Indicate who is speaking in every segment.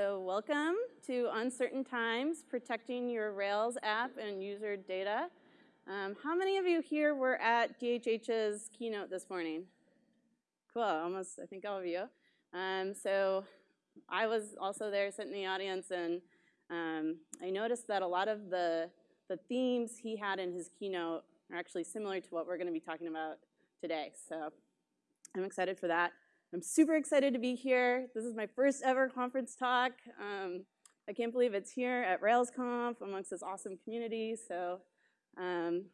Speaker 1: so welcome to Uncertain Times, Protecting Your Rails app and User Data. Um, how many of you here were at DHH's keynote this morning? Cool, almost, I think all of you. Um, so I was also there sitting in the audience and um, I noticed that a lot of the, the themes he had in his keynote are actually similar to what we're gonna be talking about today. So I'm excited for that. I'm super excited to be here. This is my first ever conference talk. Um, I can't believe it's here at RailsConf amongst this awesome community. So um,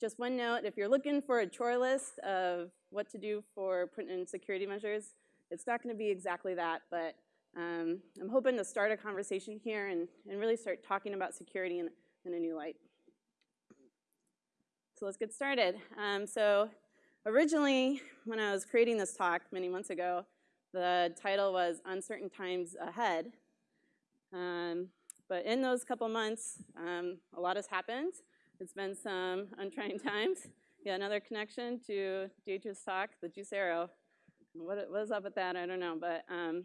Speaker 1: just one note, if you're looking for a chore list of what to do for putting in security measures, it's not gonna be exactly that, but um, I'm hoping to start a conversation here and, and really start talking about security in, in a new light. So let's get started. Um, so Originally, when I was creating this talk many months ago, the title was Uncertain Times Ahead. Um, but in those couple months, um, a lot has happened. It's been some untrying times. Yeah, another connection to DHH's talk, the Juice Arrow. What, what is up with that? I don't know, but um,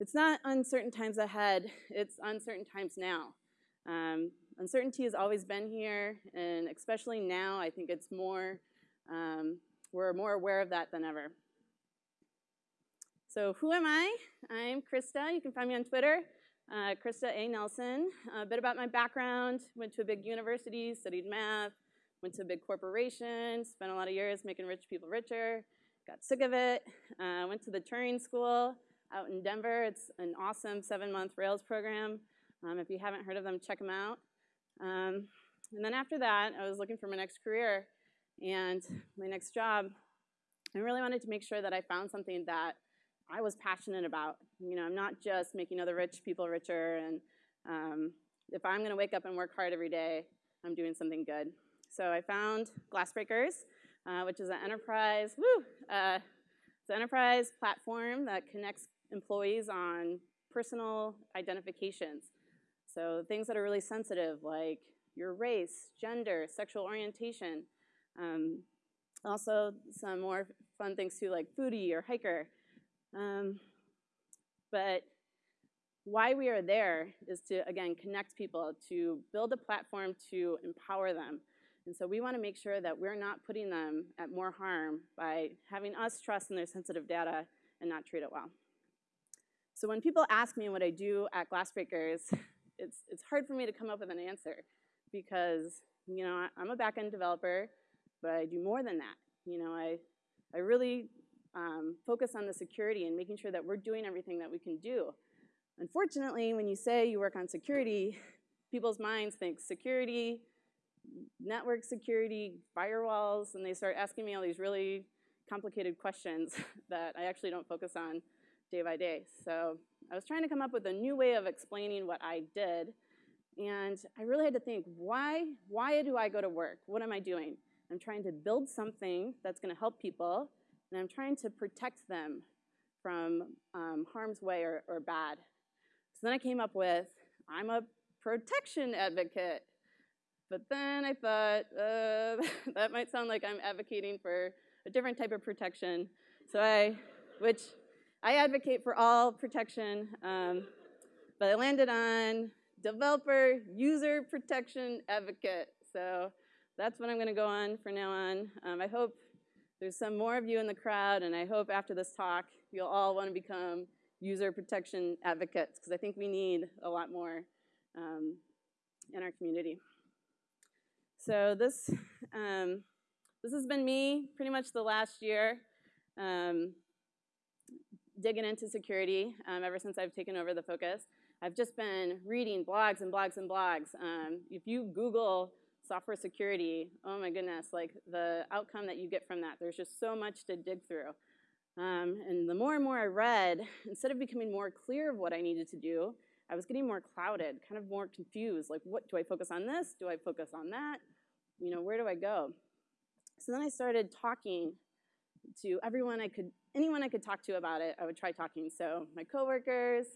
Speaker 1: it's not uncertain times ahead, it's uncertain times now. Um, uncertainty has always been here, and especially now, I think it's more, um, we're more aware of that than ever. So who am I? I'm Krista. You can find me on Twitter, uh, Krista A. Nelson. A bit about my background, went to a big university, studied math, went to a big corporation, spent a lot of years making rich people richer, got sick of it, uh, went to the Turing School out in Denver. It's an awesome seven-month Rails program. Um, if you haven't heard of them, check them out. Um, and then after that, I was looking for my next career and my next job. I really wanted to make sure that I found something that I was passionate about. You know, I'm not just making other rich people richer, and um, if I'm gonna wake up and work hard every day, I'm doing something good. So I found Glassbreakers, uh, which is an enterprise, woo, uh, it's an enterprise platform that connects employees on personal identifications. So things that are really sensitive like your race, gender, sexual orientation. Um, also some more fun things too like foodie or hiker. Um, but why we are there is to, again, connect people, to build a platform to empower them. And so we want to make sure that we're not putting them at more harm by having us trust in their sensitive data and not treat it well. So when people ask me what I do at Glassbreakers, it's, it's hard for me to come up with an answer because, you know, I, am a backend developer, but I do more than that. You know, I, I really um, focus on the security and making sure that we're doing everything that we can do. Unfortunately, when you say you work on security, people's minds think security, network security, firewalls, and they start asking me all these really complicated questions that I actually don't focus on day by day. So I was trying to come up with a new way of explaining what I did. And I really had to think, why, why do I go to work? What am I doing? I'm trying to build something that's going to help people, and I'm trying to protect them from um, harm's way or, or bad. So then I came up with, I'm a protection advocate. But then I thought, uh, that might sound like I'm advocating for a different type of protection. So I, which I advocate for all protection, um, but I landed on developer user protection advocate. So that's what I'm going to go on from now on. Um, I hope there's some more of you in the crowd, and I hope after this talk you'll all want to become user protection advocates, because I think we need a lot more um, in our community. So this, um, this has been me pretty much the last year. Um, digging into security um, ever since I've taken over the focus. I've just been reading blogs and blogs and blogs. Um, if you Google software security, oh my goodness, like the outcome that you get from that, there's just so much to dig through. Um, and the more and more I read, instead of becoming more clear of what I needed to do, I was getting more clouded, kind of more confused. Like, what do I focus on this? Do I focus on that? You know, where do I go? So then I started talking to everyone I could anyone I could talk to about it, I would try talking. So my coworkers,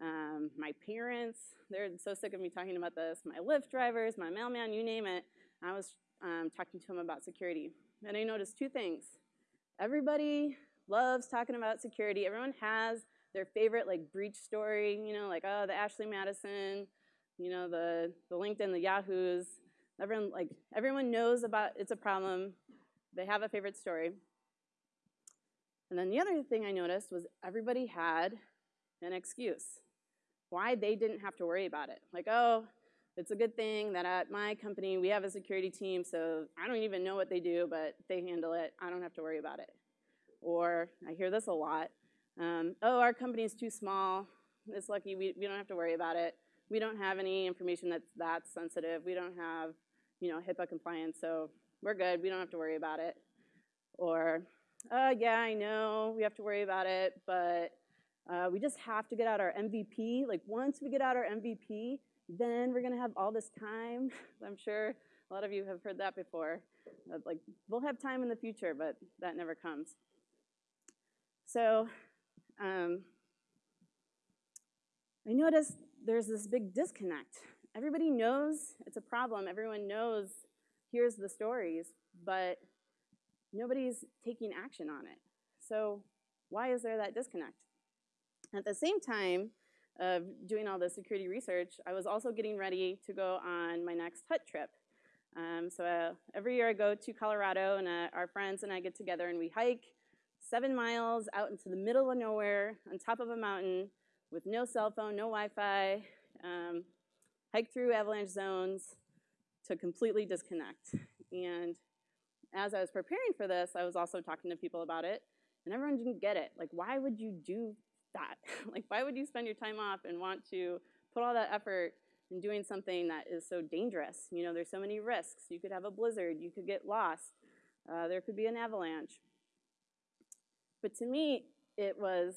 Speaker 1: um, my parents, they're so sick of me talking about this, my Lyft drivers, my mailman, you name it. I was um, talking to them about security. And I noticed two things. Everybody loves talking about security. Everyone has their favorite like breach story, you know, like oh the Ashley Madison, you know the the LinkedIn, the Yahoos. Everyone like everyone knows about it's a problem. They have a favorite story. And then the other thing I noticed was everybody had an excuse why they didn't have to worry about it. Like, oh, it's a good thing that at my company we have a security team, so I don't even know what they do, but they handle it. I don't have to worry about it. Or I hear this a lot. Um, oh, our company is too small. It's lucky we, we don't have to worry about it. We don't have any information that's that sensitive. We don't have, you know, HIPAA compliance, so we're good. We don't have to worry about it. Or, uh, yeah, I know we have to worry about it, but uh, we just have to get out our MVP. Like once we get out our MVP, then we're gonna have all this time. I'm sure a lot of you have heard that before. Like we'll have time in the future, but that never comes. So um, I noticed there's this big disconnect. Everybody knows it's a problem. Everyone knows here's the stories, but nobody's taking action on it. So why is there that disconnect? At the same time of doing all the security research, I was also getting ready to go on my next hut trip. Um, so uh, every year I go to Colorado and uh, our friends and I get together and we hike seven miles out into the middle of nowhere on top of a mountain with no cell phone, no Wi-Fi, um, hike through avalanche zones to completely disconnect. And as I was preparing for this, I was also talking to people about it, and everyone didn't get it. Like, why would you do that? like, why would you spend your time off and want to put all that effort in doing something that is so dangerous? You know, there's so many risks. You could have a blizzard, you could get lost, uh, there could be an avalanche. But to me, it was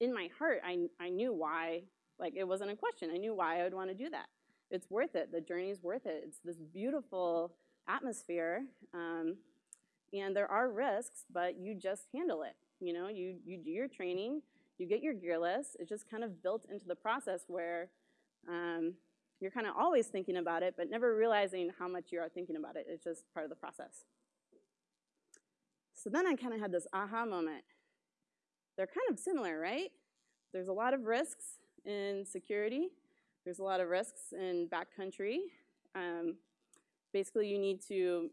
Speaker 1: in my heart, I, I knew why, like it wasn't a question. I knew why I would want to do that. It's worth it. The journey's worth it. It's this beautiful atmosphere. Um, and there are risks, but you just handle it. You know, you, you do your training, you get your gear list. It's just kind of built into the process where um, you're kind of always thinking about it, but never realizing how much you are thinking about it. It's just part of the process. So then I kind of had this aha moment. They're kind of similar, right? There's a lot of risks in security. There's a lot of risks in backcountry. Um, basically, you need to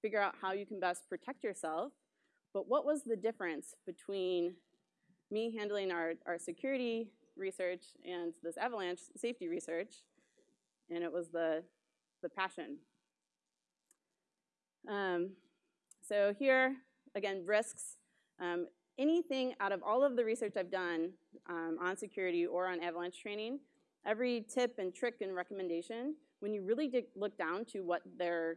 Speaker 1: figure out how you can best protect yourself. But what was the difference between me handling our, our security research and this avalanche safety research? And it was the, the passion. Um, so here, again, risks. Um, anything out of all of the research I've done um, on security or on avalanche training, every tip and trick and recommendation, when you really look down to what they're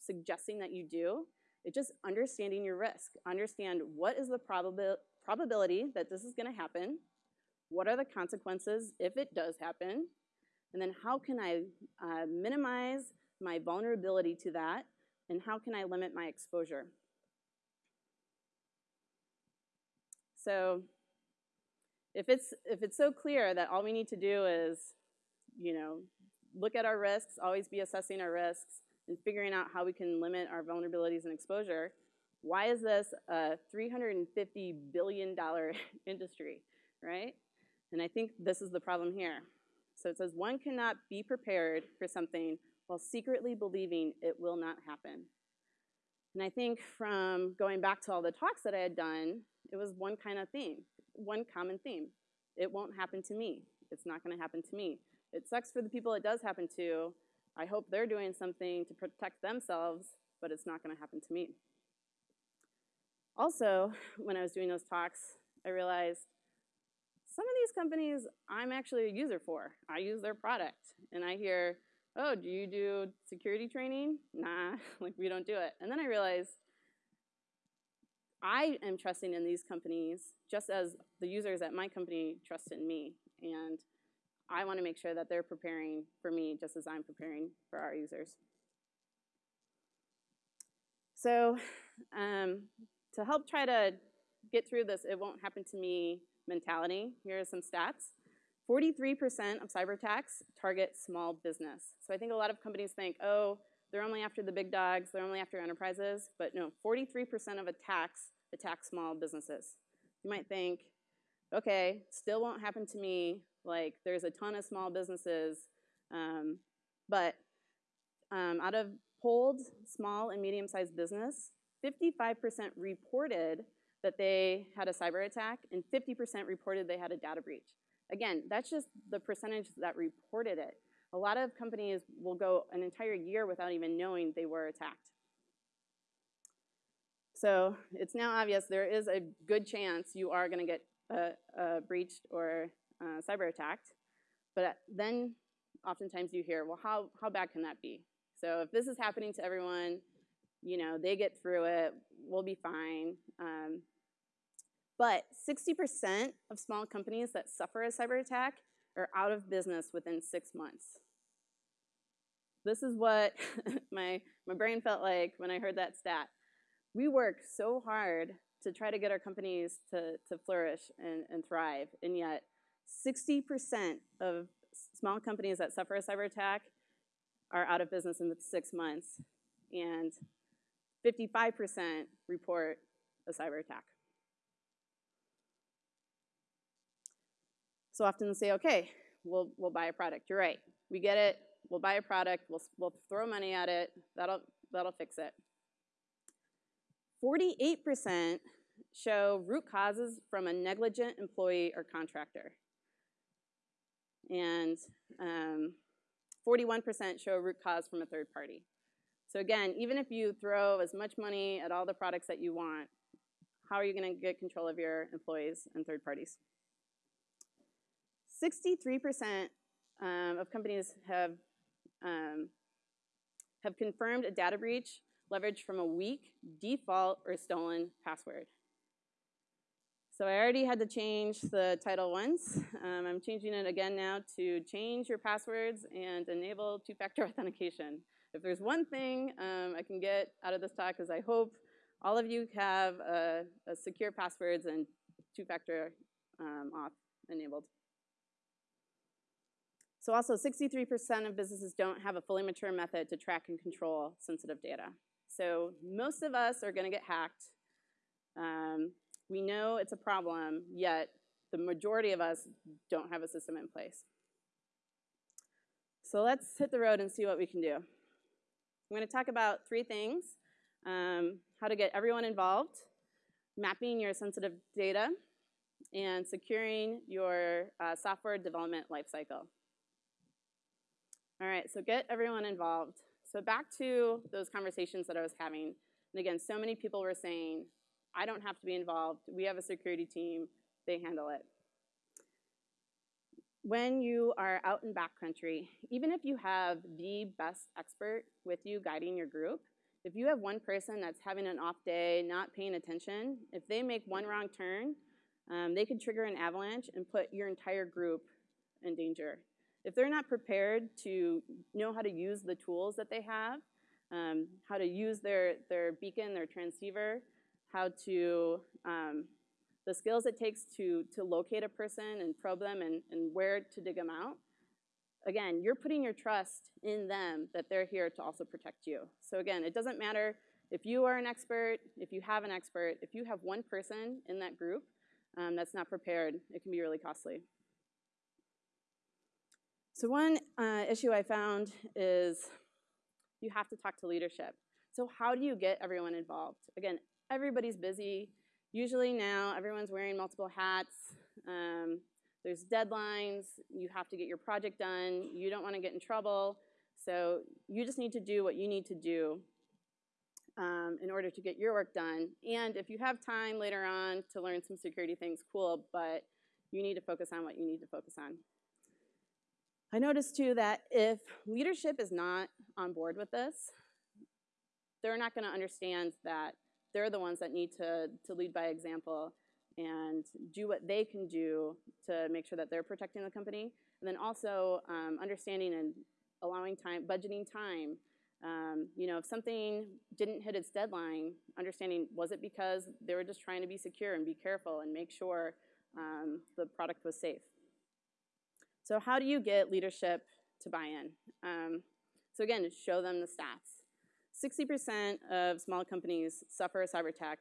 Speaker 1: suggesting that you do, it's just understanding your risk. Understand what is the probabil probability that this is gonna happen, what are the consequences if it does happen, and then how can I uh, minimize my vulnerability to that, and how can I limit my exposure. So if it's, if it's so clear that all we need to do is, you know, look at our risks, always be assessing our risks, and figuring out how we can limit our vulnerabilities and exposure, why is this a $350 billion industry, right? And I think this is the problem here. So it says one cannot be prepared for something while secretly believing it will not happen. And I think from going back to all the talks that I had done, it was one kind of theme, one common theme. It won't happen to me. It's not gonna happen to me. It sucks for the people it does happen to. I hope they're doing something to protect themselves, but it's not gonna happen to me. Also, when I was doing those talks, I realized some of these companies I'm actually a user for. I use their product. And I hear, oh, do you do security training? Nah, like we don't do it. And then I realized I am trusting in these companies just as the users at my company trust in me. And I want to make sure that they're preparing for me just as I'm preparing for our users. So um, to help try to get through this it won't happen to me mentality, here are some stats. 43% of cyber attacks target small business. So I think a lot of companies think, oh, they're only after the big dogs, they're only after enterprises, but no, 43% of attacks attack small businesses. You might think, okay, still won't happen to me. Like, there's a ton of small businesses, um, but um, out of polled small and medium-sized business, 55% reported that they had a cyber attack, and 50% reported they had a data breach. Again, that's just the percentage that reported it. A lot of companies will go an entire year without even knowing they were attacked. So it's now obvious there is a good chance you are going to get uh, uh, breached or uh, cyber attacked. But then oftentimes you hear, well, how, how bad can that be? So if this is happening to everyone, you know, they get through it, we'll be fine. Um, but 60% of small companies that suffer a cyber attack are out of business within six months. This is what my, my brain felt like when I heard that stat. We work so hard to try to get our companies to, to flourish and, and thrive, and yet 60% of small companies that suffer a cyber attack are out of business in six months, and 55% report a cyber attack. So often they say, okay, we'll, we'll buy a product. You're right. We get it. We'll buy a product. We'll, we'll throw money at it. That'll, that'll fix it. 48% show root causes from a negligent employee or contractor. And 41% um, show root cause from a third party. So again, even if you throw as much money at all the products that you want, how are you going to get control of your employees and third parties? 63% um, of companies have, um, have confirmed a data breach leveraged from a weak, default, or stolen password. So I already had to change the title once. Um, I'm changing it again now to change your passwords and enable two-factor authentication. If there's one thing um, I can get out of this talk is I hope all of you have a secure passwords and two-factor um, auth enabled. So also 63% of businesses don't have a fully mature method to track and control sensitive data. So most of us are gonna get hacked. Um, we know it's a problem, yet the majority of us don't have a system in place. So let's hit the road and see what we can do. I'm gonna talk about three things. Um, how to get everyone involved, mapping your sensitive data, and securing your uh, software development lifecycle. All right, so get everyone involved. So back to those conversations that I was having. And again, so many people were saying, I don't have to be involved. We have a security team. They handle it. When you are out in backcountry, even if you have the best expert with you guiding your group, if you have one person that's having an off day, not paying attention, if they make one wrong turn, um, they could trigger an avalanche and put your entire group in danger if they're not prepared to know how to use the tools that they have, um, how to use their, their beacon, their transceiver, how to, um, the skills it takes to, to locate a person and probe them and, and where to dig them out, again, you're putting your trust in them that they're here to also protect you. So again, it doesn't matter if you are an expert, if you have an expert, if you have one person in that group um, that's not prepared, it can be really costly. So one uh, issue I found is you have to talk to leadership. So how do you get everyone involved? Again, everybody's busy. Usually now everyone's wearing multiple hats. Um, there's deadlines. You have to get your project done. You don't want to get in trouble. So you just need to do what you need to do um, in order to get your work done. And if you have time later on to learn some security things, cool, but you need to focus on what you need to focus on. I noticed too that if leadership is not on board with this, they're not gonna understand that they're the ones that need to, to lead by example and do what they can do to make sure that they're protecting the company. And then also um, understanding and allowing time, budgeting time. Um, you know, if something didn't hit its deadline, understanding was it because they were just trying to be secure and be careful and make sure um, the product was safe. So how do you get leadership to buy in? Um, so again, show them the stats. 60% of small companies suffer a cyber attack,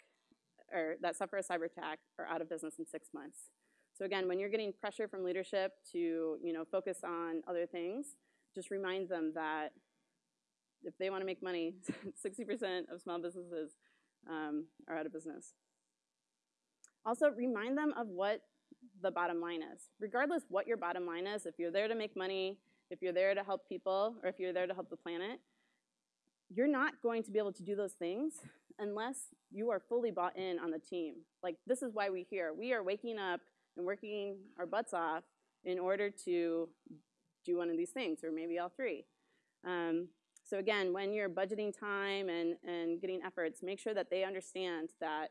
Speaker 1: or that suffer a cyber attack are out of business in six months. So again, when you're getting pressure from leadership to you know focus on other things, just remind them that if they want to make money, 60% of small businesses um, are out of business. Also, remind them of what the bottom line is. Regardless what your bottom line is, if you're there to make money, if you're there to help people, or if you're there to help the planet, you're not going to be able to do those things unless you are fully bought in on the team. Like, this is why we're here. We are waking up and working our butts off in order to do one of these things, or maybe all three. Um, so again, when you're budgeting time and, and getting efforts, make sure that they understand that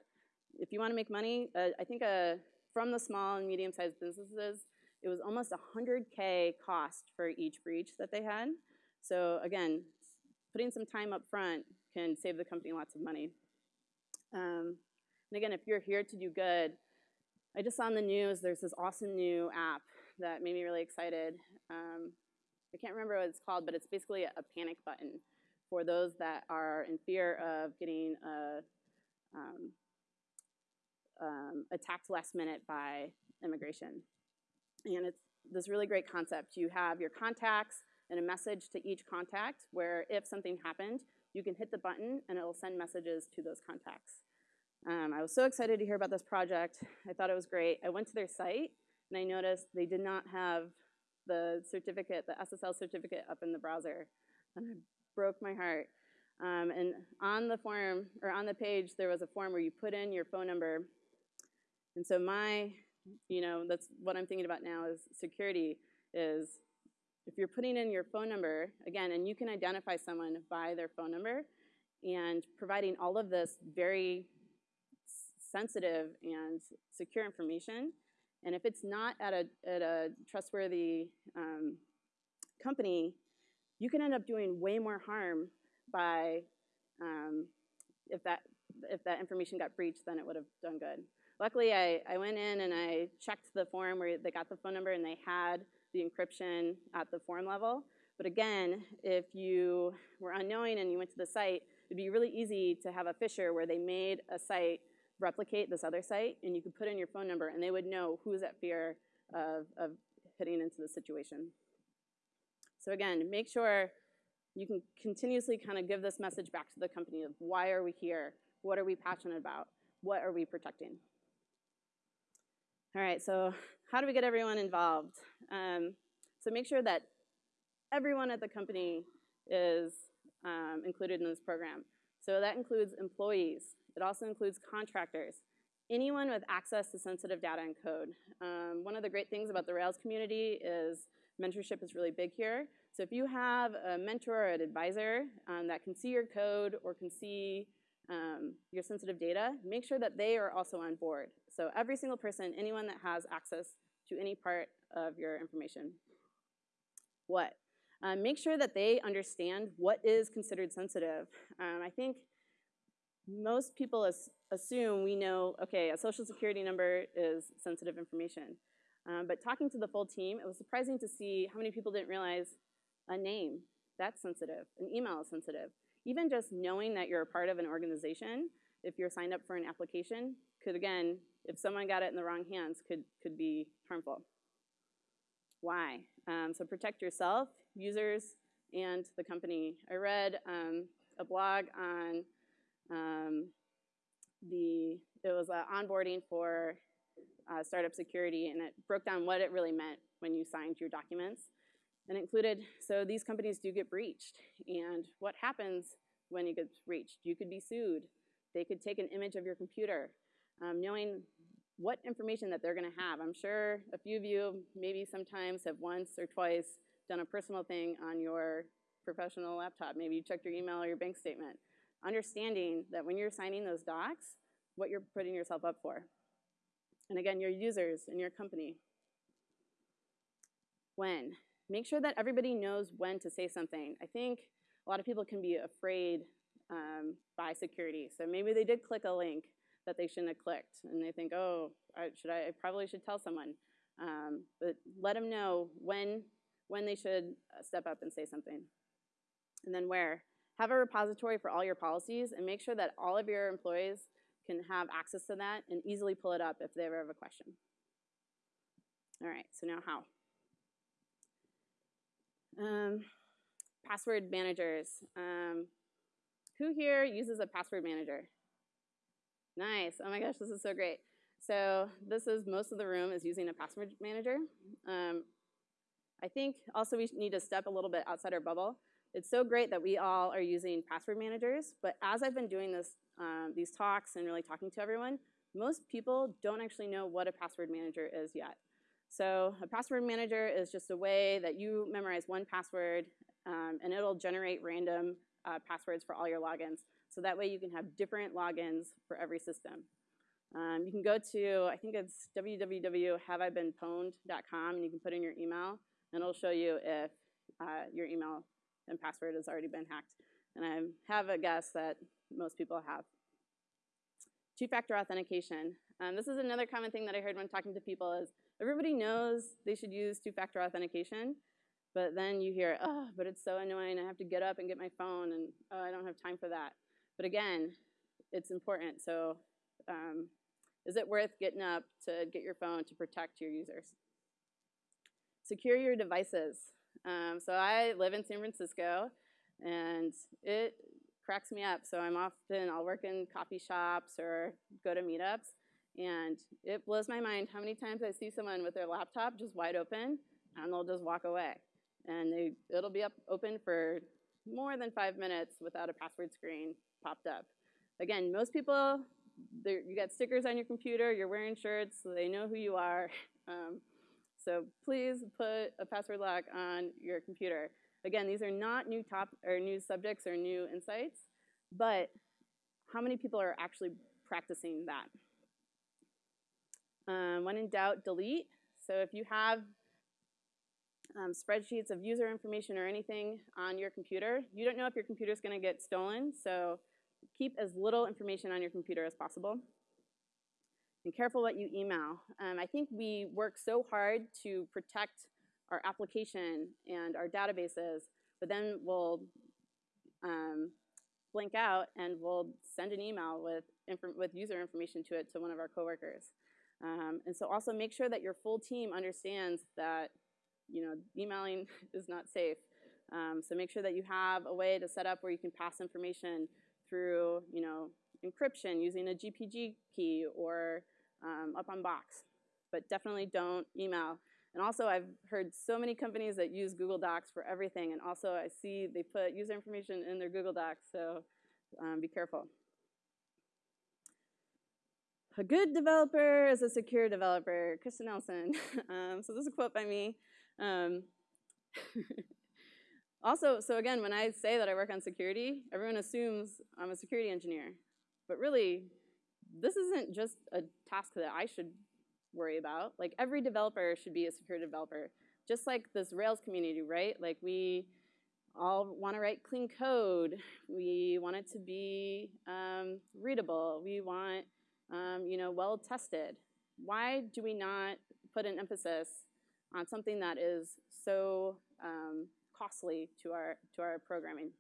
Speaker 1: if you want to make money, uh, I think uh, from the small and medium-sized businesses, it was almost 100K cost for each breach that they had. So again, putting some time up front can save the company lots of money. Um, and again, if you're here to do good, I just saw on the news there's this awesome new app that made me really excited. Um, I can't remember what it's called, but it's basically a, panic button for those that are in fear of getting a, um, um, attacked last minute by immigration. And it's this really great concept. You have your contacts and a message to each contact where if something happened, you can hit the button and it will send messages to those contacts. Um, I was so excited to hear about this project. I thought it was great. I went to their site and I noticed they did not have the certificate, the SSL certificate up in the browser. And it broke my heart. Um, and on the form, or on the page, there was a form where you put in your phone number. And so my, you know, that's what I'm thinking about now is security is if you're putting in your phone number, again, and you can identify someone by their phone number, and providing all of this very sensitive and secure information. And if it's not at a, at a trustworthy um, company, you can end up doing way more harm by um, if that if that information got breached than it would have done good. Luckily, I, I went in and I checked the form where they got the phone number and they had the encryption at the form level. But again, if you were unknowing and you went to the site, it'd be really easy to have a phisher where they made a site replicate this other site, and you could put in your phone number, and they would know who's at fear of, of hitting into the situation. So again, make sure you can continuously kind of give this message back to the company of why are we here? What are we passionate about? What are we protecting? All right, so how do we get everyone involved? Um, so make sure that everyone at the company is um, included in this program. So that includes employees, it also includes contractors, anyone with access to sensitive data and code. Um, one of the great things about the Rails community is mentorship is really big here. So if you have a mentor or an advisor um, that can see your code or can see um, your sensitive data, make sure that they are also on board. So every single person, anyone that has access to any part of your information. What? Um, make sure that they understand what is considered sensitive. Um, I think most people as, assume we know, okay, a social security number is sensitive information. Um, but talking to the full team, it was surprising to see how many people didn't realize a name, that's sensitive, an email is sensitive. Even just knowing that you're a part of an organization, if you're signed up for an application, could again, if someone got it in the wrong hands, could, could be harmful. Why? Um, so protect yourself, users, and the company. I read um, a blog on um, the it was uh, onboarding for uh, startup security, and it broke down what it really meant when you signed your documents, and included so these companies do get breached, and what happens when you get breached? You could be sued. They could take an image of your computer, um, knowing what information that they're going to have. I'm sure a few of you maybe sometimes have once or twice done a personal thing on your professional laptop. Maybe you checked your email or your bank statement understanding that when you're signing those docs, what you're putting yourself up for. And again, your users and your company. When? Make sure that everybody knows when to say something. I think a lot of people can be afraid um, by security. So maybe they did click a link that they shouldn't have clicked, and they think, oh, I, should I, I probably should tell someone. Um, but let them know when, when they should uh, step up and say something. And then where? have a repository for all your policies and make sure that all of your employees can have access to that and easily pull it up if they ever have a question. All right, so now how? Um, password managers. Um, who here uses a password manager? Nice. Oh my gosh, this is so great. So this is most of the room is using a password manager. Um, I think also we need to step a little bit outside our bubble. It's so great that we all are using password managers, but as I've been doing this, um, these talks and really talking to everyone, most people don't actually know what a password manager is yet. So a password manager is just a way that you memorize one password um, and it'll generate random uh, passwords for all your logins. So that way you can have different logins for every system. Um, you can go to, I think it's www.haveibeenpwned.com and you can put in your email and it'll show you if uh, your email and password has already been hacked. And I have a guess that most people have. Two-factor authentication. Um, this is another common thing that I heard when talking to people is everybody knows they should use two-factor authentication, but then you hear, oh, but it's so annoying. I have to get up and get my phone, and oh, I don't have time for that. But again, it's important. So um, is it worth getting up to get your phone to protect your users? Secure your devices. Um, so I live in San Francisco, and it cracks me up. So I'm often, I'll work in coffee shops or go to meetups, and it blows my mind how many times I see someone with their laptop just wide open, and they'll just walk away. And they, it'll be up open for more than five minutes without a password screen popped up. Again, most people, you got stickers on your computer, you're wearing shirts, so they know who you are. Um, so please put a password lock on your computer. Again, these are not new top or new subjects or new insights, but how many people are actually practicing that? Um, when in doubt, delete. So if you have um, spreadsheets of user information or anything on your computer, you don't know if your computer is going to get stolen, so keep as little information on your computer as possible. And careful what you email. Um, I think we work so hard to protect our application and our databases, but then we'll um, blink out and we'll send an email with, with user information to it to one of our coworkers. Um, and so also make sure that your full team understands that you know, emailing is not safe. Um, so make sure that you have a way to set up where you can pass information through, you know, encryption using a GPG key or um, up on Box. But definitely don't email. And also I've heard so many companies that use Google Docs for everything. And also I see they put user information in their Google Docs, so um, be careful. A good developer is a secure developer, Krista Nelson. um, so this is a quote by me. Um, also, so again, when I say that I work on security, everyone assumes I'm a security engineer. But really, this isn't just a task that I should worry about. Like every developer should be a security developer. Just like this Rails community, right? Like we all want to write clean code. We want it to be um, readable. We want, um, you know, well tested. Why do we not put an emphasis on something that is so um, costly to our, to our programming.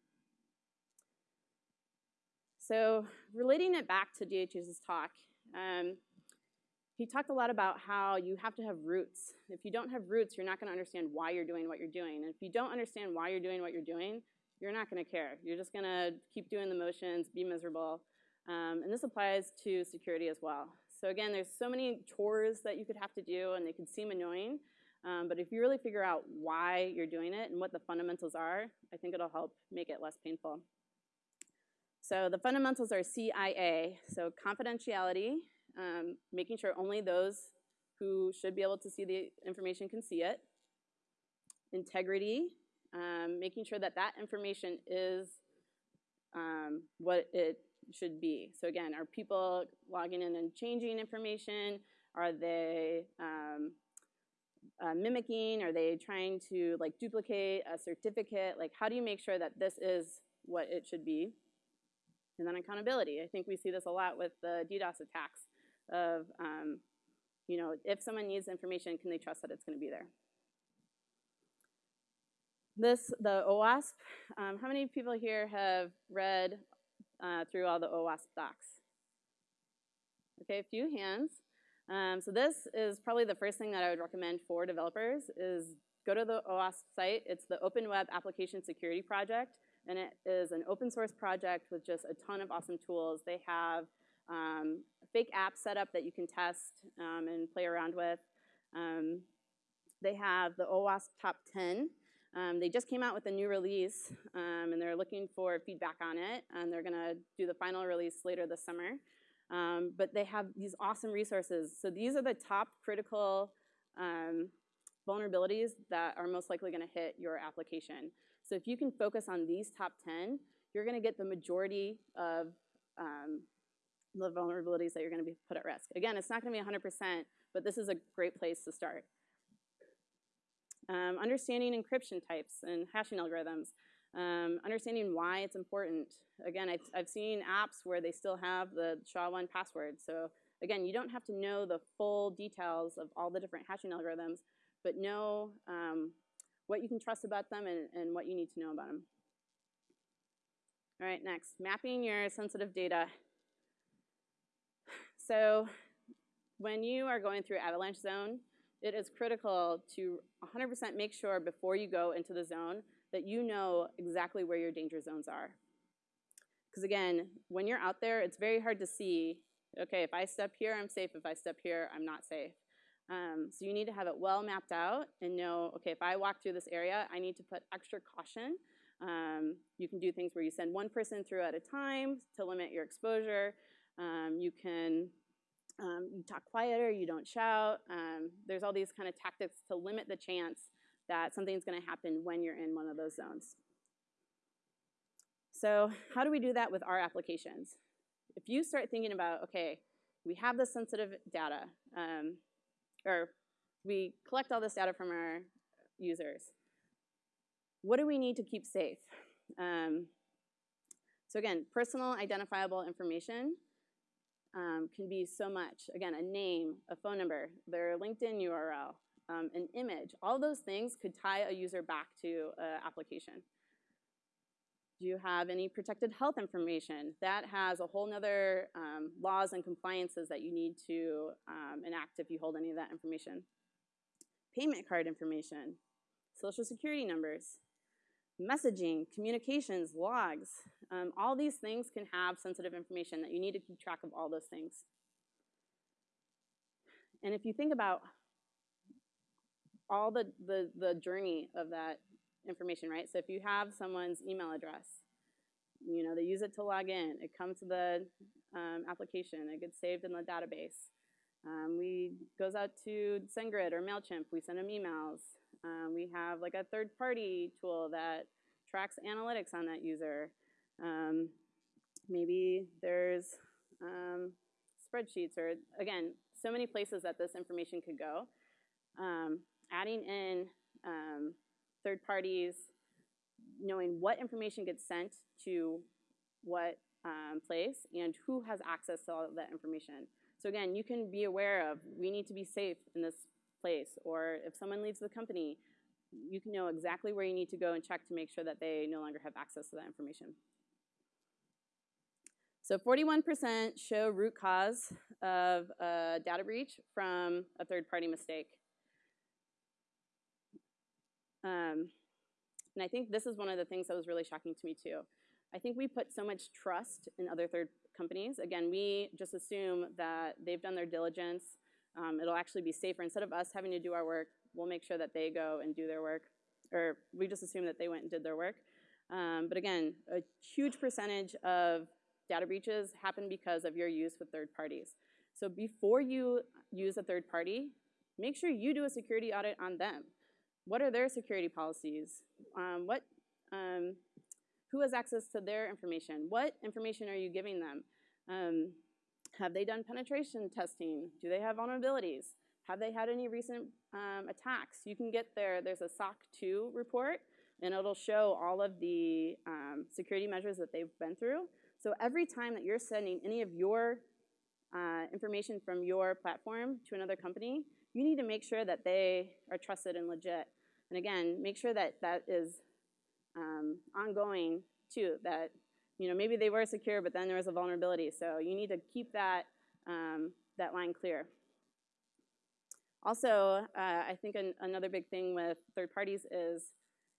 Speaker 1: So relating it back to DHH's talk, um, he talked a lot about how you have to have roots. If you don't have roots, you're not going to understand why you're doing what you're doing. And if you don't understand why you're doing what you're doing, you're not going to care. You're just going to keep doing the motions, be miserable. Um, and this applies to security as well. So again, there's so many chores that you could have to do, and they could seem annoying. Um, but if you really figure out why you're doing it and what the fundamentals are, I think it'll help make it less painful. So the fundamentals are CIA, so confidentiality, um, making sure only those who should be able to see the information can see it. Integrity, um, making sure that that information is um, what it should be. So again, are people logging in and changing information? Are they um, uh, mimicking? Are they trying to like duplicate a certificate? Like how do you make sure that this is what it should be? And then accountability. I think we see this a lot with the DDoS attacks of, um, you know, if someone needs information, can they trust that it's going to be there? This, the OWASP, um, how many people here have read uh, through all the OWASP docs? Okay, a few hands. Um, so this is probably the first thing that I would recommend for developers is go to the OWASP site. It's the Open Web Application Security Project, and it is an open source project with just a ton of awesome tools. They have um, fake apps set up that you can test um, and play around with. Um, they have the OWASP Top 10. Um, they just came out with a new release, um, and they're looking for feedback on it, and they're going to do the final release later this summer. Um, but they have these awesome resources. So these are the top critical um, vulnerabilities that are most likely going to hit your application. So if you can focus on these top 10, you're going to get the majority of um, the vulnerabilities that you're going to be put at risk. Again, it's not going to be 100%, but this is a great place to start. Um, understanding encryption types and hashing algorithms. Um, understanding why it's important. Again, I've, I've seen apps where they still have the SHA-1 password. So again, you don't have to know the full details of all the different hashing algorithms, but know um, what you can trust about them and, and what you need to know about them. All right, next, mapping your sensitive data. So when you are going through avalanche zone, it is critical to 100% make sure before you go into the zone that you know exactly where your danger zones are. Because again, when you're out there, it's very hard to see, okay, if I step here, I'm safe. If I step here, I'm not safe. Um, so you need to have it well mapped out and know, okay, if I walk through this area, I need to put extra caution. Um, you can do things where you send one person through at a time to limit your exposure. Um, you can um, you talk quieter, you don't shout. Um, there's all these kind of tactics to limit the chance that something's going to happen when you're in one of those zones. So how do we do that with our applications? If you start thinking about, okay, we have this sensitive data, um, or we collect all this data from our users. What do we need to keep safe? Um, so again, personal identifiable information um, can be so much. Again, a name, a phone number, their LinkedIn URL, um, an image. All those things could tie a user back to an application. Do you have any protected health information? That has a whole nother um, laws and compliances that you need to um, enact if you hold any of that information. Payment card information, social security numbers, messaging, communications, logs. Um, all these things can have sensitive information that you need to keep track of all those things. And if you think about all the, the, the journey of that information, right? So if you have someone's email address, you know, they use it to log in, it comes to the um, application, it gets saved in the database. Um, we goes out to SendGrid or MailChimp, we send them emails. Um, we have like a third party tool that tracks analytics on that user. Um, maybe there's um, spreadsheets or again, so many places that this information could go. Um, adding in um, third parties, knowing what information gets sent to what um, place and who has access to all of that information. So again, you can be aware of, we need to be safe in this place, or if someone leaves the company, you can know exactly where you need to go and check to make sure that they no longer have access to that information. So 41% show root cause of a data breach from a third-party mistake. Um, and I think this is one of the things that was really shocking to me too. I think we put so much trust in other third companies. Again, we just assume that they've done their diligence. Um, it'll actually be safer. Instead of us having to do our work, we'll make sure that they go and do their work. Or we just assume that they went and did their work. Um, but again, a huge percentage of data breaches happen because of your use with third parties. So before you use a third party, make sure you do a security audit on them. What are their security policies? Um, what, um, who has access to their information? What information are you giving them? Um, have they done penetration testing? Do they have vulnerabilities? Have they had any recent um, attacks? You can get there, there's a SOC 2 report, and it'll show all of the um, security measures that they've been through. So every time that you're sending any of your uh, information from your platform to another company, you need to make sure that they are trusted and legit. And again, make sure that that is um, ongoing too, that you know, maybe they were secure, but then there was a vulnerability. So you need to keep that, um, that line clear. Also, uh, I think an, another big thing with third parties is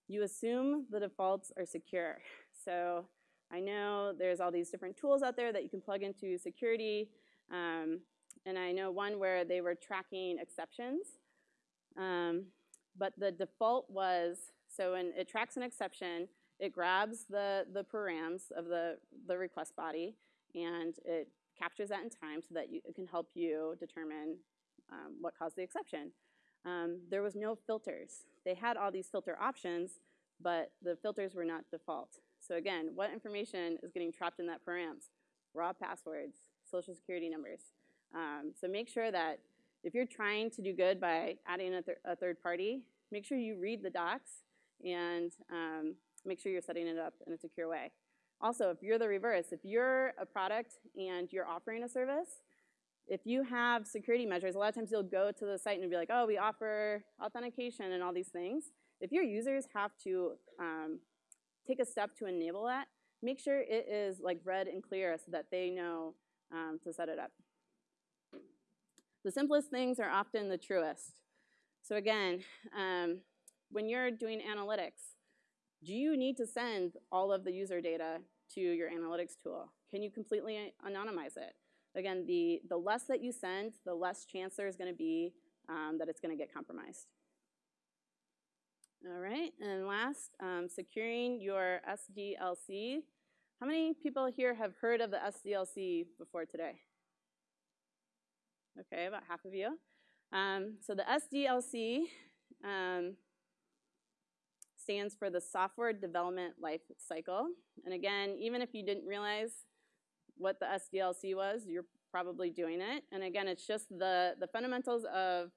Speaker 1: you assume the defaults are secure. So I know there's all these different tools out there that you can plug into security, um, and I know one where they were tracking exceptions. Um, but the default was, so when it tracks an exception, it grabs the, the params of the, the request body, and it captures that in time so that you, it can help you determine um, what caused the exception. Um, there was no filters. They had all these filter options, but the filters were not default. So again, what information is getting trapped in that params? Raw passwords, social security numbers. Um, so make sure that if you're trying to do good by adding a, th a third party, make sure you read the docs and um, make sure you're setting it up in a secure way. Also, if you're the reverse, if you're a product and you're offering a service, if you have security measures, a lot of times you'll go to the site and be like, oh, we offer authentication and all these things. If your users have to um, take a step to enable that, make sure it is like red and clear so that they know um, to set it up. The simplest things are often the truest. So again, um, when you're doing analytics, do you need to send all of the user data to your analytics tool? Can you completely anonymize it? Again, the, the less that you send, the less chance there's gonna be um, that it's gonna get compromised. All right, and last, um, securing your SDLC. How many people here have heard of the SDLC before today? Okay, about half of you. Um, so the SDLC um, stands for the Software Development Life Cycle. And again, even if you didn't realize what the SDLC was, you're probably doing it. And again, it's just the, the fundamentals of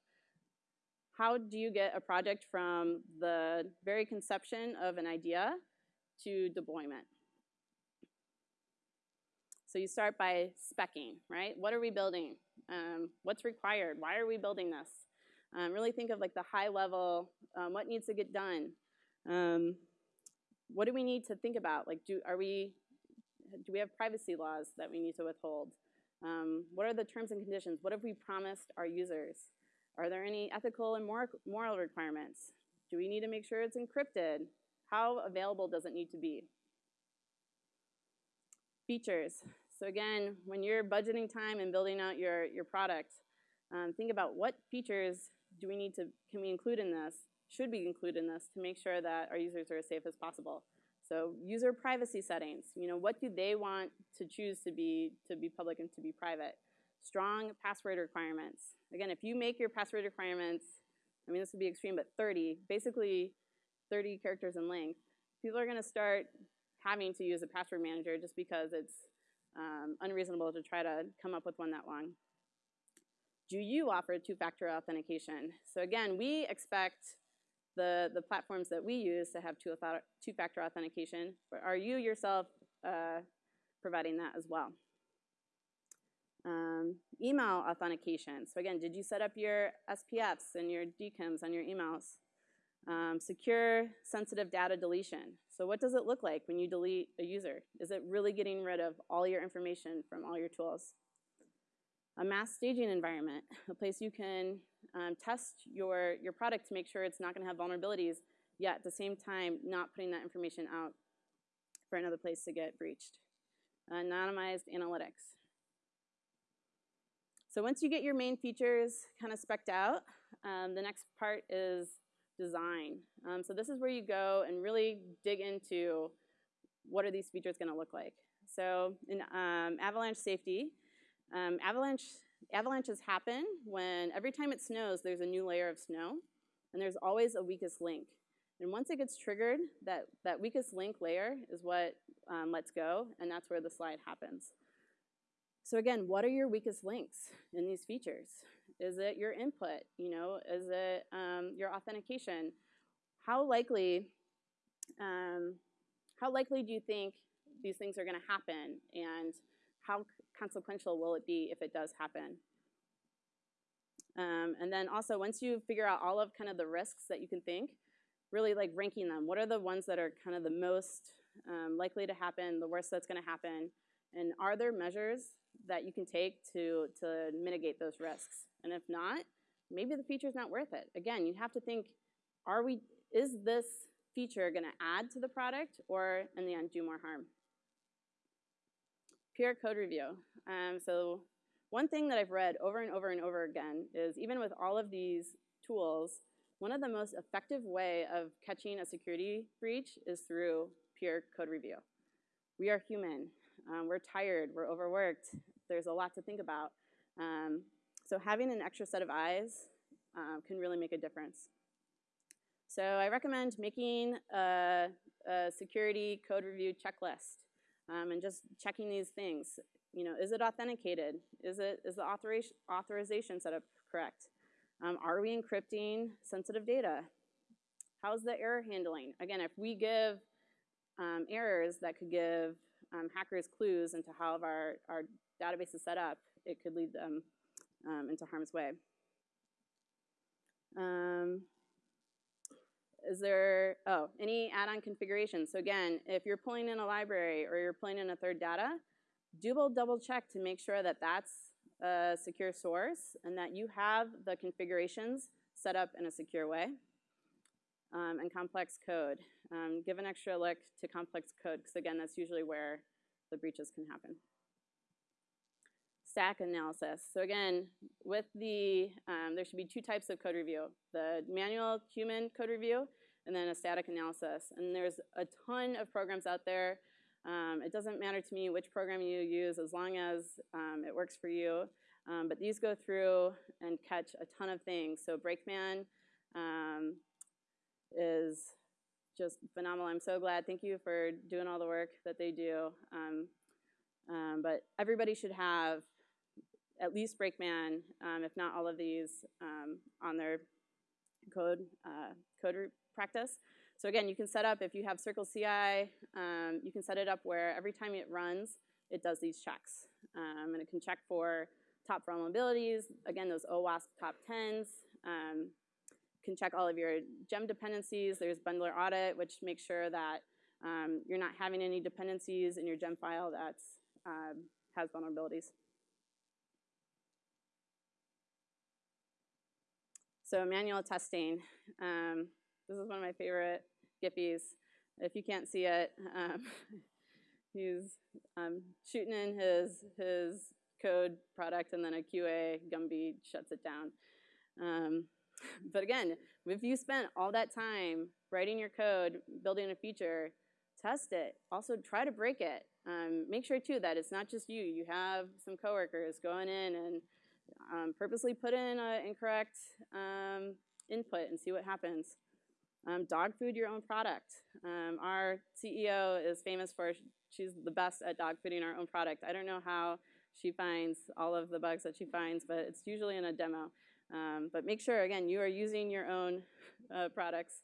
Speaker 1: how do you get a project from the very conception of an idea to deployment? So you start by specking, right? What are we building? Um, what's required? Why are we building this? Um, really think of like the high level, um, what needs to get done? Um, what do we need to think about? Like, do, are we, do we have privacy laws that we need to withhold? Um, what are the terms and conditions? What have we promised our users? Are there any ethical and moral requirements? Do we need to make sure it's encrypted? How available does it need to be? Features. So again, when you're budgeting time and building out your, your product, um, think about what features do we need to, can we include in this, should we include in this to make sure that our users are as safe as possible. So user privacy settings, you know, what do they want to choose to be, to be public and to be private? Strong password requirements. Again, if you make your password requirements, I mean, this would be extreme, but 30, basically 30 characters in length, people are going to start having to use a password manager just because it's um, unreasonable to try to come up with one that long. Do you offer two-factor authentication? So again, we expect the, the platforms that we use to have two-factor authentication, but are you yourself uh, providing that as well? Um, email authentication. So again, did you set up your SPFs and your DKIMs on your emails? Um, secure sensitive data deletion. So what does it look like when you delete a user? Is it really getting rid of all your information from all your tools? A mass staging environment, a place you can um, test your, your product to make sure it's not gonna have vulnerabilities, yet at the same time not putting that information out for another place to get breached. Anonymized analytics. So once you get your main features kind of specced out, um, the next part is design. Um, so this is where you go and really dig into what are these features going to look like. So in um, avalanche safety, um, avalanche avalanches happen when every time it snows, there's a new layer of snow, and there's always a weakest link. And once it gets triggered, that, that weakest link layer is what um, lets go, and that's where the slide happens. So again, what are your weakest links in these features? Is it your input? You know, is it um, your authentication? How likely, um, how likely do you think these things are going to happen, and how consequential will it be if it does happen? Um, and then also, once you figure out all of kind of the risks that you can think, really like ranking them. What are the ones that are kind of the most um, likely to happen, the worst that's going to happen, and are there measures that you can take to, to mitigate those risks? And if not, maybe the feature's not worth it. Again, you have to think, are we, is this feature gonna add to the product or in the end do more harm? Peer code review. Um, so one thing that I've read over and over and over again is even with all of these tools, one of the most effective way of catching a security breach is through peer code review. We are human. Um, we're tired. We're overworked. There's a lot to think about. Um, so having an extra set of eyes um, can really make a difference. So I recommend making a, a security code review checklist um, and just checking these things. You know, is it authenticated? Is it is the authorization authorization set up correct? Um, are we encrypting sensitive data? How's the error handling? Again, if we give um, errors that could give um, hackers clues into how our, our database is set up, it could lead them um, into harm's way. Um, is there, oh, any add-on configuration? So again, if you're pulling in a library or you're pulling in a third data, double double check to make sure that that's a secure source and that you have the configurations set up in a secure way. Um, and complex code. Um, give an extra look to complex code because again, that's usually where the breaches can happen. Static analysis. So again, with the, um, there should be two types of code review. The manual human code review and then a static analysis. And there's a ton of programs out there um, it doesn't matter to me which program you use as long as um, it works for you. Um, but these go through and catch a ton of things. So Brakeman um, is just phenomenal. I'm so glad. Thank you for doing all the work that they do. Um, um, but everybody should have at least Brakeman, if not all of these, on their code uh, code practice. So again, you can set up, if you have Circle CI, um, you can set it up where every time it runs, it does these checks. Um, and it can check for top vulnerabilities, again, those OWASP top 10s. Um, can check all of your gem dependencies. There's bundler audit, which makes sure that um, you're not having any dependencies in your gem file that um, has vulnerabilities. So manual testing. Um, this is one of my favorite Gippies. If you can't see it, um, he's um, shooting in his, his code product and then a QA Gumby shuts it down. But again, if you spent all that time writing your code, building a feature, test it. Also try to break it. Um, make sure too that it's not just you. You have some coworkers going in and um, purposely put in an incorrect um, input and see what happens. Um, dog food your own product. Um, our CEO is famous for, she's the best at dog fooding our own product. I don't know how she finds all of the bugs that she finds, but it's usually in a demo. Um, but make sure, again, you are using your own uh, products.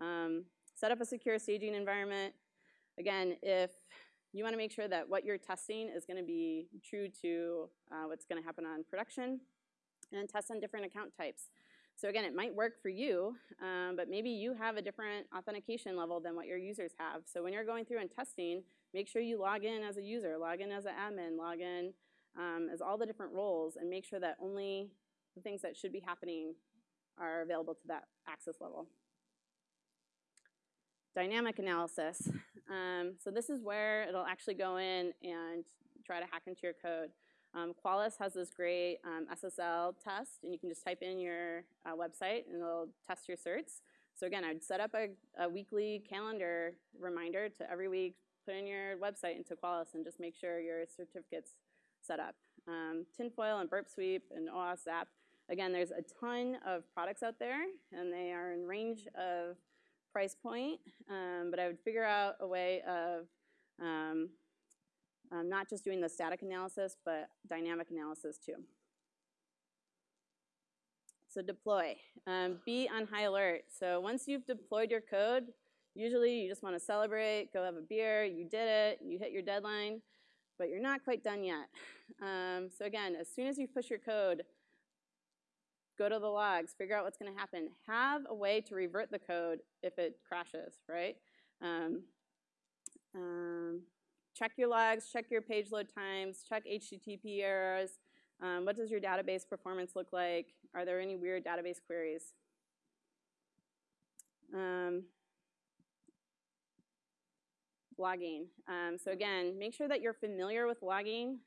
Speaker 1: Um, set up a secure staging environment. Again, if you want to make sure that what you're testing is going to be true to uh, what's going to happen on production, and test on different account types. So again, it might work for you, um, but maybe you have a different authentication level than what your users have. So when you're going through and testing, make sure you log in as a user, log in as an admin, log in um, as all the different roles, and make sure that only the things that should be happening are available to that access level. Dynamic analysis. Um, so this is where it'll actually go in and try to hack into your code. Um, Qualys has this great um, SSL test, and you can just type in your uh, website, and it'll test your certs. So again, I'd set up a, a, weekly calendar reminder to every week put in your website into Qualys and just make sure your certificate's set up. Um, Tinfoil and Burp Suite and OWASP. Again, there's a ton of products out there, and they are in range of price point, um, but I would figure out a way of um, um, not just doing the static analysis, but dynamic analysis too. So deploy. Um, be on high alert. So once you've deployed your code, usually you just want to celebrate, go have a beer, you did it, you hit your deadline, but you're not quite done yet. Um, so again, as soon as you push your code, go to the logs, figure out what's going to happen. Have a way to revert the code if it crashes, right? Um, um, check your logs, check your page load times, check HTTP errors, Um, what does your database performance look like? Are there any weird database queries? Um, logging. Um, so again, make sure that you're familiar with logging.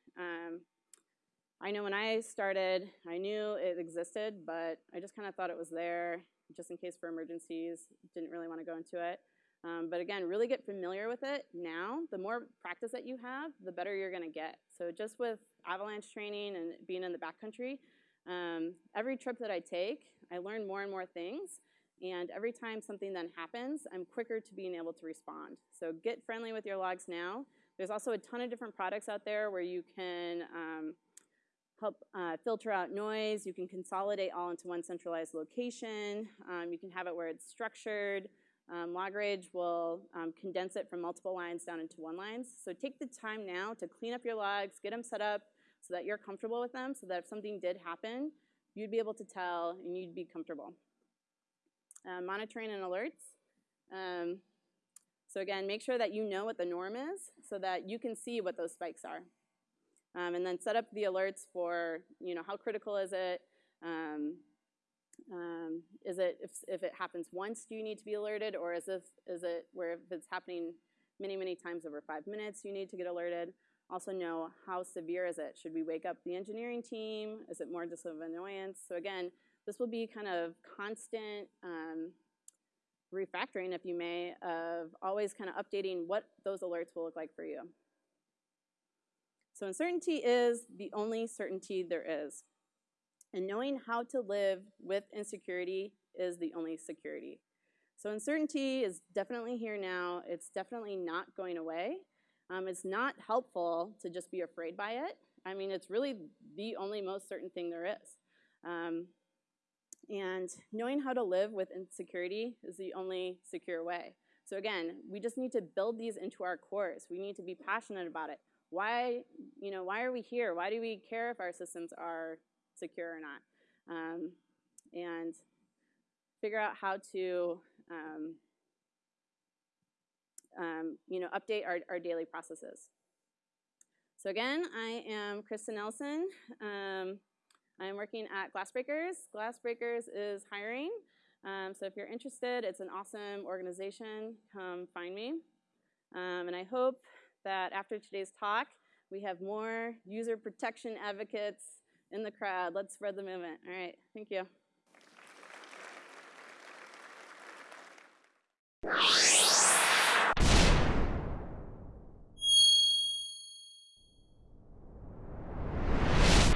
Speaker 1: I know when I started, I knew it existed, but I just kind of thought it was there just in case for emergencies. Didn't really want to go into it. Um, but again, really get familiar with it now. The more practice that you have, the better you're going to get. So just with avalanche training and being in the backcountry, um, every trip that I take, I learn more and more things. And every time something then happens, I'm quicker to being able to respond. So get friendly with your logs now. There's also a ton of different products out there where you can um, help uh, filter out noise. You can consolidate all into one centralized location. Um, you can have it where it's structured. Um, LogRage will um, condense it from multiple lines down into one line. So take the time now to clean up your logs, get them set up so that you're comfortable with them, so that if something did happen, you'd be able to tell and you'd be comfortable. Uh, monitoring and alerts. Um, so again, make sure that you know what the norm is so that you can see what those spikes are. Um, and then set up the alerts for, you know, how critical is it? Um, um, is it, if, if it happens once, do you need to be alerted? Or is, this, is it where if it's happening many, many times over five minutes, you need to get alerted? Also know how severe is it? Should we wake up the engineering team? Is it more just of annoyance? So again, this will be kind of constant um, refactoring, if you may, of always kind of updating what those alerts will look like for you. So uncertainty is the only certainty there is. And knowing how to live with insecurity is the only security. So uncertainty is definitely here now. It's definitely not going away. Um, it's not helpful to just be afraid by it. I mean, it's really the only most certain thing there is. Um, and knowing how to live with insecurity is the only secure way. So again, we just need to build these into our cores. We need to be passionate about it. Why, you know, why are we here? Why do we care if our systems are secure or not? Um, and figure out how to, um, um, you know, update our, our daily processes. So again, I am Krista Nelson. Um, I'm working at Glassbreakers. Glassbreakers is hiring. Um, so if you're interested, it's an awesome organization. Come find me. Um, and I hope that after today's talk, we have more user protection advocates in the crowd. Let's spread the movement. All right, thank you.